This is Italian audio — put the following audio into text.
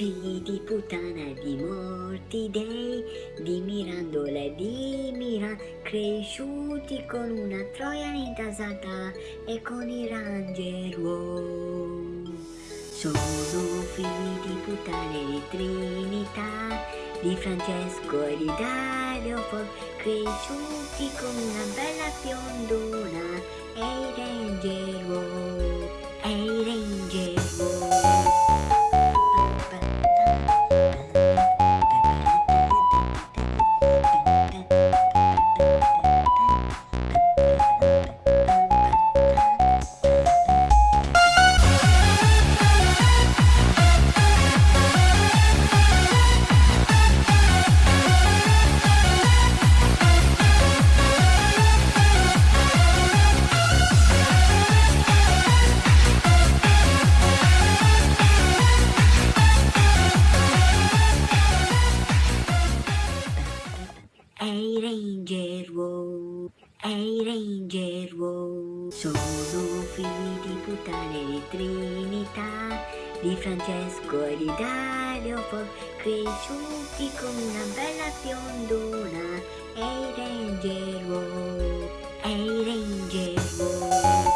figli di puttana di morti dei, di Mirandola e di Miran, cresciuti con una troia intasata e con i Rangero. Sono figli di puttane di Trinità, di Francesco e di Dario Fo, cresciuti con una bella fiondona e i Rangero, Ehi hey Ranger wow, ehi hey Ranger wow Sono figli di puttane di Trinità Di Francesco e di Dario Fo Cresciuti come una bella fiondona Ehi hey Ranger wow, ehi Ranger wow